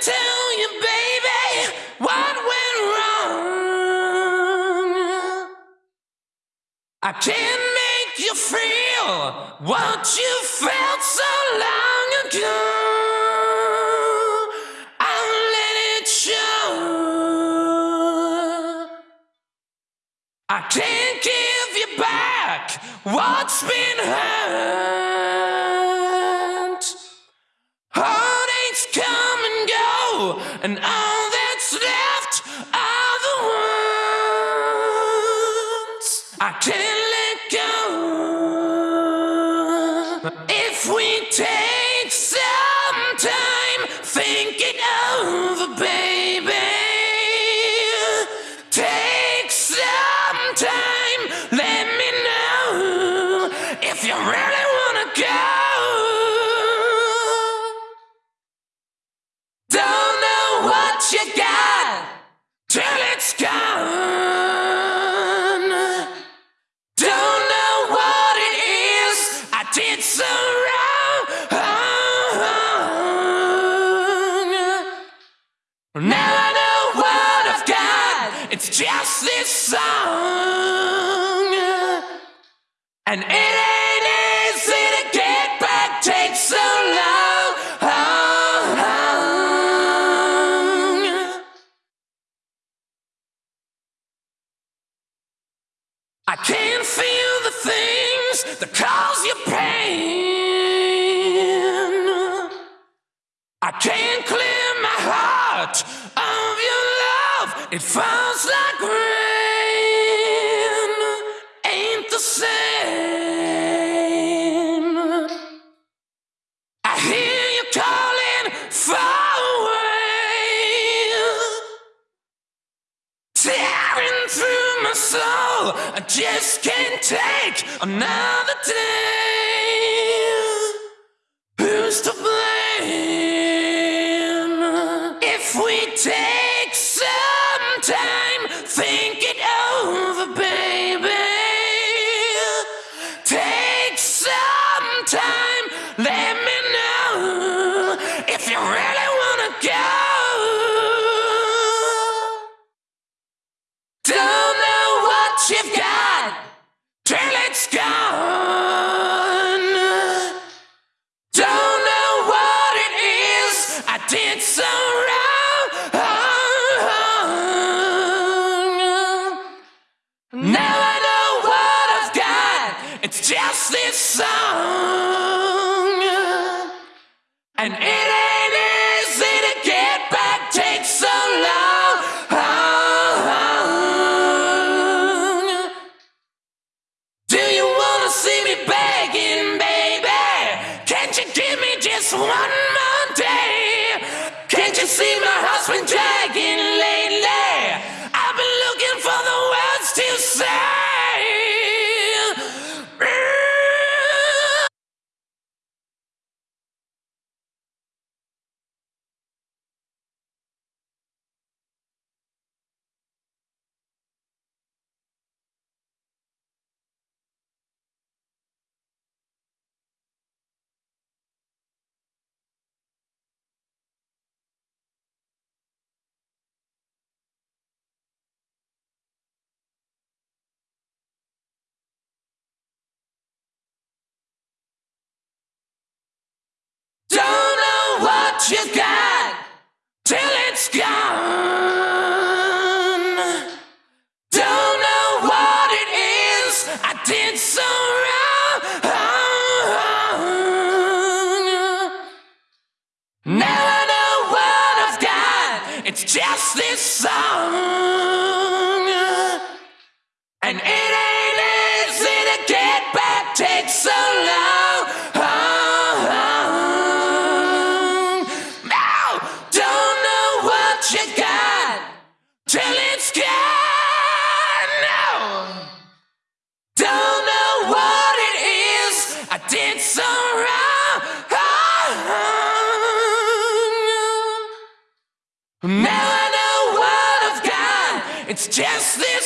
tell you, baby, what went wrong. I can't make you feel what you felt so long ago. I can't give you back what's been hurt. And all that's left are the ones I can't song. And it ain't easy to get back, takes so long. I can't feel the things that cause you pain. I can't clear my heart of your love. It falls like rain. My soul, I just can't take another day. Who's to blame? If we take one more day? Can't you see my heart's been dragging lately? I've been looking for the words to say. What you got till it's gone. Don't know what it is I did so wrong. Now I know what I've got. It's just this song. It's just this